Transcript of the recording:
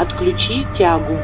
Отключи тягу.